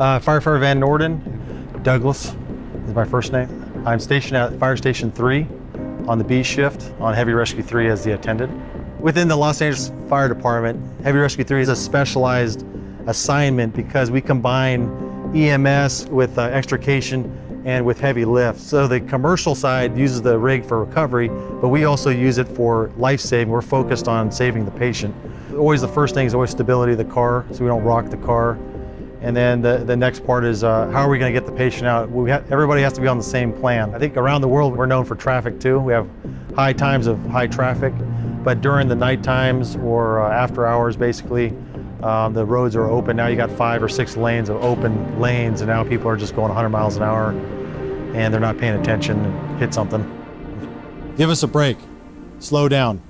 Uh, Firefighter Van Norden, Douglas is my first name. I'm stationed at Fire Station 3 on the B shift on Heavy Rescue 3 as the attendant. Within the Los Angeles Fire Department, Heavy Rescue 3 is a specialized assignment because we combine EMS with uh, extrication and with heavy lift. So the commercial side uses the rig for recovery, but we also use it for life saving. We're focused on saving the patient. Always the first thing is always stability of the car, so we don't rock the car. And then the, the next part is uh, how are we going to get the patient out? We ha everybody has to be on the same plan. I think around the world we're known for traffic too. We have high times of high traffic, but during the night times or uh, after hours basically, um, the roads are open. Now you got five or six lanes of open lanes and now people are just going 100 miles an hour and they're not paying attention and hit something. Give us a break. Slow down.